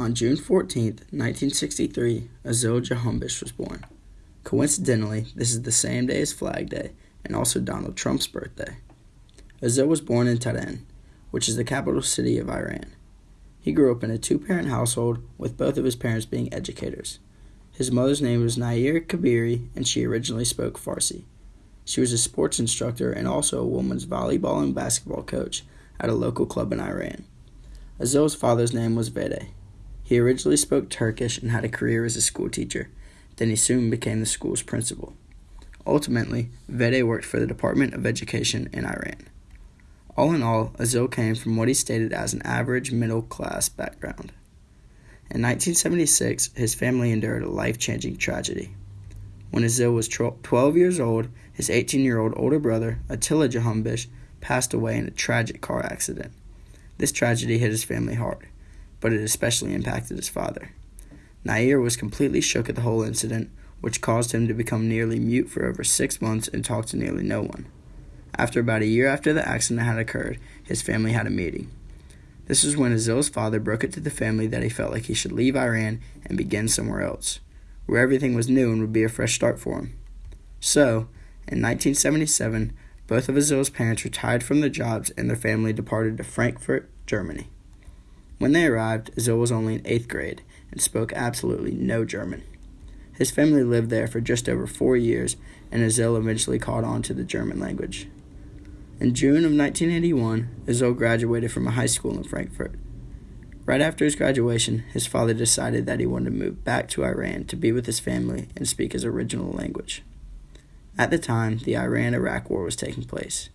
On June 14, 1963, Azil Jahumbish was born. Coincidentally, this is the same day as Flag Day and also Donald Trump's birthday. Azil was born in Tehran, which is the capital city of Iran. He grew up in a two parent household with both of his parents being educators. His mother's name was Nair Kabiri, and she originally spoke Farsi. She was a sports instructor and also a women's volleyball and basketball coach at a local club in Iran. Azil's father's name was Vede. He originally spoke Turkish and had a career as a schoolteacher. Then he soon became the school's principal. Ultimately, Vede worked for the Department of Education in Iran. All in all, Azil came from what he stated as an average middle class background. In 1976, his family endured a life changing tragedy. When Azil was 12 years old, his 18 year old older brother, Attila Jahumbish, passed away in a tragic car accident. This tragedy hit his family hard, but it especially impacted his father. Nair was completely shook at the whole incident, which caused him to become nearly mute for over six months and talk to nearly no one. After about a year after the accident had occurred, his family had a meeting. This was when Azil's father broke it to the family that he felt like he should leave Iran and begin somewhere else, where everything was new and would be a fresh start for him. So, in 1977, both of Azil's parents retired from their jobs and their family departed to Frankfurt, Germany. When they arrived, Azil was only in eighth grade and spoke absolutely no German. His family lived there for just over four years, and Azil eventually caught on to the German language. In June of 1981, Azil graduated from a high school in Frankfurt. Right after his graduation, his father decided that he wanted to move back to Iran to be with his family and speak his original language. At the time, the Iran Iraq War was taking place.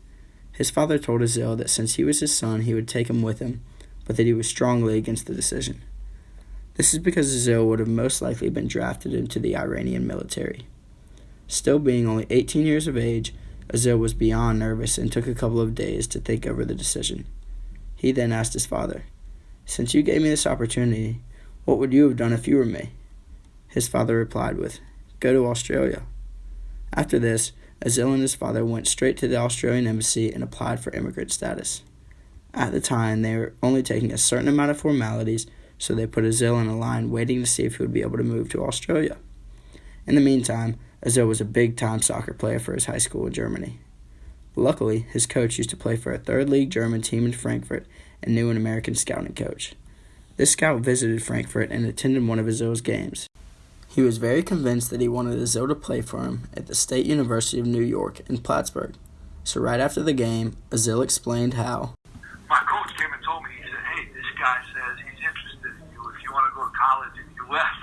His father told Azil that since he was his son, he would take him with him, but that he was strongly against the decision. This is because Azil would have most likely been drafted into the Iranian military. Still being only 18 years of age, Azil was beyond nervous and took a couple of days to think over the decision. He then asked his father, Since you gave me this opportunity, what would you have done if you were me? His father replied with, Go to Australia. After this, Azil and his father went straight to the Australian embassy and applied for immigrant status. At the time, they were only taking a certain amount of formalities so they put Azil in a line waiting to see if he would be able to move to Australia. In the meantime, Azil was a big time soccer player for his high school in Germany. Luckily, his coach used to play for a third league German team in Frankfurt and knew an American scouting coach. This scout visited Frankfurt and attended one of Azil's games. He was very convinced that he wanted Azil to play for him at the State University of New York in Plattsburgh. So right after the game, Azil explained how my coach came and told me, he said, hey, this guy says he's interested in you if you want to go to college in the U.S.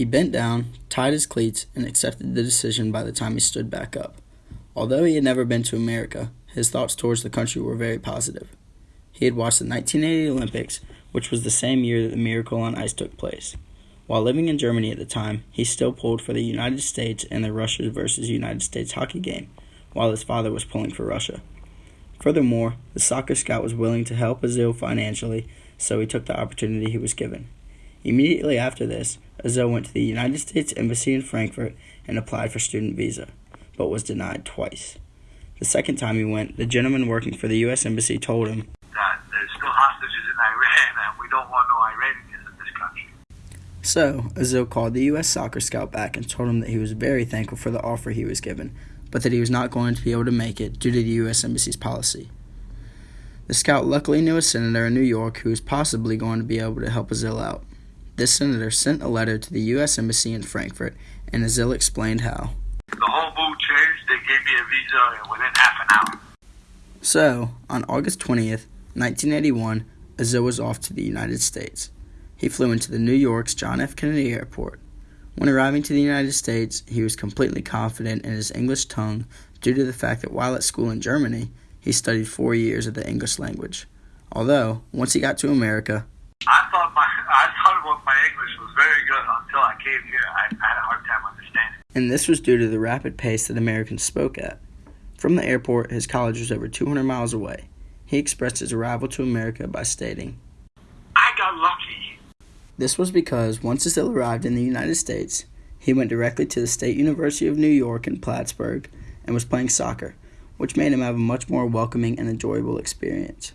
He bent down, tied his cleats, and accepted the decision by the time he stood back up. Although he had never been to America, his thoughts towards the country were very positive. He had watched the 1980 Olympics, which was the same year that the Miracle on Ice took place. While living in Germany at the time, he still pulled for the United States in the Russia versus United States hockey game, while his father was pulling for Russia. Furthermore, the soccer scout was willing to help Azil financially, so he took the opportunity he was given. Immediately after this, Azil went to the United States Embassy in Frankfurt and applied for student visa, but was denied twice. The second time he went, the gentleman working for the U.S. Embassy told him that there's still hostages in Iran and we don't want no Iranians in this country. So, Azil called the U.S. soccer scout back and told him that he was very thankful for the offer he was given, but that he was not going to be able to make it due to the U.S. Embassy's policy. The scout luckily knew a senator in New York who was possibly going to be able to help Azil out. This senator sent a letter to the U.S. Embassy in Frankfurt, and Azil explained how. The whole mood changed. They gave me a visa within half an hour. So, on August 20th, 1981, Azil was off to the United States. He flew into the New York's John F. Kennedy Airport. When arriving to the United States, he was completely confident in his English tongue due to the fact that while at school in Germany, he studied four years of the English language. Although, once he got to America, I thought my English was very good until I came here. I, I had a hard time understanding. And this was due to the rapid pace that Americans spoke at. From the airport, his college was over 200 miles away. He expressed his arrival to America by stating, I got lucky. This was because once Azil arrived in the United States, he went directly to the State University of New York in Plattsburgh and was playing soccer, which made him have a much more welcoming and enjoyable experience.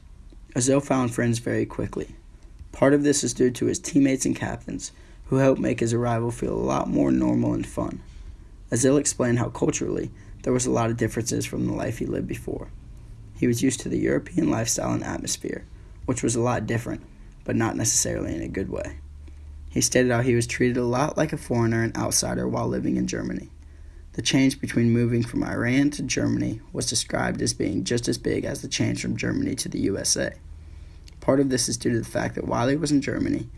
Azil found friends very quickly. Part of this is due to his teammates and captains, who helped make his arrival feel a lot more normal and fun. Azil explained how culturally there was a lot of differences from the life he lived before. He was used to the European lifestyle and atmosphere, which was a lot different, but not necessarily in a good way. He stated how he was treated a lot like a foreigner and outsider while living in Germany. The change between moving from Iran to Germany was described as being just as big as the change from Germany to the USA. Part of this is due to the fact that while he was in Germany,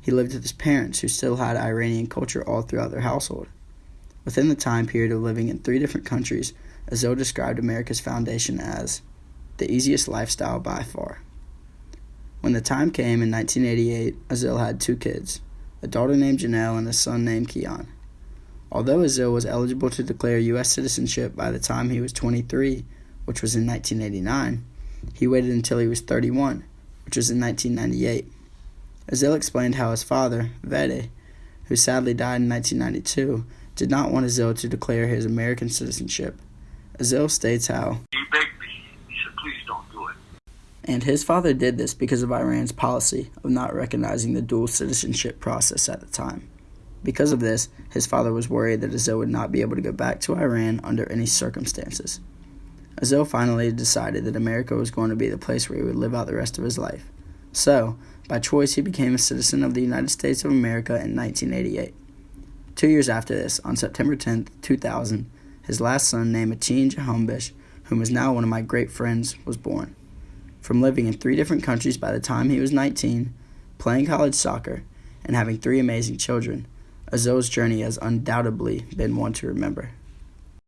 he lived with his parents who still had Iranian culture all throughout their household. Within the time period of living in three different countries, Azil described America's foundation as the easiest lifestyle by far. When the time came in 1988, Azil had two kids, a daughter named Janelle and a son named Keon. Although Azil was eligible to declare U.S. citizenship by the time he was 23, which was in 1989, he waited until he was 31, which was in 1998. Azil explained how his father, Vede, who sadly died in 1992, did not want Azil to declare his American citizenship. Azil states how He begged me. He said, please don't do it. and his father did this because of Iran's policy of not recognizing the dual citizenship process at the time. Because of this, his father was worried that Azil would not be able to go back to Iran under any circumstances. Azil finally decided that America was going to be the place where he would live out the rest of his life. So, by choice, he became a citizen of the United States of America in 1988. Two years after this, on September 10, 2000, his last son, named Atin Jahumbish, whom is now one of my great friends, was born. From living in three different countries by the time he was 19, playing college soccer, and having three amazing children, Azil's journey has undoubtedly been one to remember.